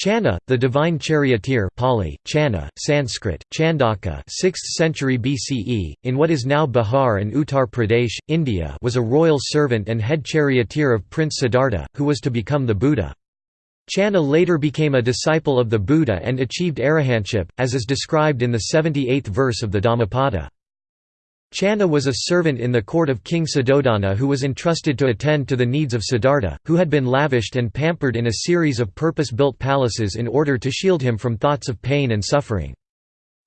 Channa, the divine charioteer Pali, Channa, Sanskrit, Chandaka 6th century BCE, in what is now Bihar and Uttar Pradesh, India was a royal servant and head charioteer of Prince Siddhartha, who was to become the Buddha. Channa later became a disciple of the Buddha and achieved arahantship, as is described in the 78th verse of the Dhammapada. Channa was a servant in the court of King Suddhodana who was entrusted to attend to the needs of Siddhartha, who had been lavished and pampered in a series of purpose-built palaces in order to shield him from thoughts of pain and suffering.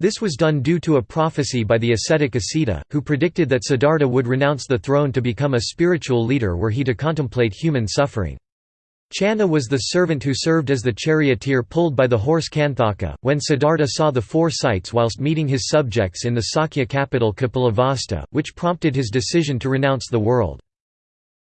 This was done due to a prophecy by the ascetic Asita, who predicted that Siddhartha would renounce the throne to become a spiritual leader were he to contemplate human suffering. Channa was the servant who served as the charioteer pulled by the horse Kanthaka, when Siddhartha saw the four sights whilst meeting his subjects in the Sakya capital Kapilavastu, which prompted his decision to renounce the world.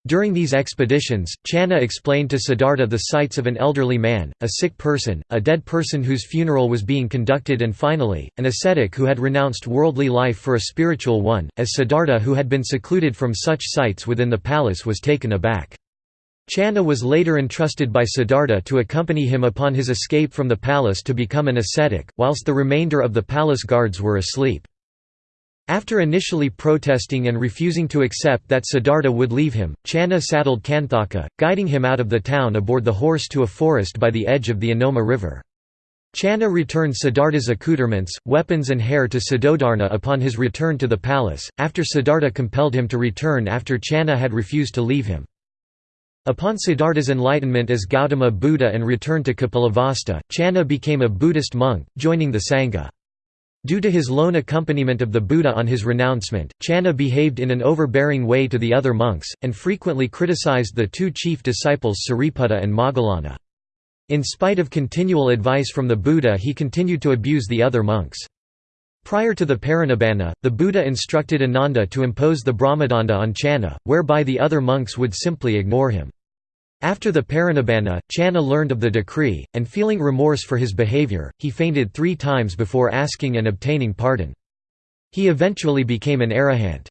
During these expeditions, Channa explained to Siddhartha the sights of an elderly man, a sick person, a dead person whose funeral was being conducted and finally, an ascetic who had renounced worldly life for a spiritual one, as Siddhartha who had been secluded from such sights within the palace was taken aback. Channa was later entrusted by Siddhartha to accompany him upon his escape from the palace to become an ascetic, whilst the remainder of the palace guards were asleep. After initially protesting and refusing to accept that Siddhartha would leave him, Channa saddled Kanthaka, guiding him out of the town aboard the horse to a forest by the edge of the Anoma river. Channa returned Siddhartha's accoutrements, weapons and hair to Suddhodana upon his return to the palace, after Siddhartha compelled him to return after Channa had refused to leave him. Upon Siddhartha's enlightenment as Gautama Buddha and return to Kapilavastu, Channa became a Buddhist monk, joining the Sangha. Due to his lone accompaniment of the Buddha on his renouncement, Channa behaved in an overbearing way to the other monks, and frequently criticized the two chief disciples Sariputta and Moggallana. In spite of continual advice from the Buddha he continued to abuse the other monks. Prior to the Parinibbana, the Buddha instructed Ananda to impose the Brahmadanda on Channa, whereby the other monks would simply ignore him. After the Parinibbana, Channa learned of the decree, and feeling remorse for his behavior, he fainted three times before asking and obtaining pardon. He eventually became an arahant.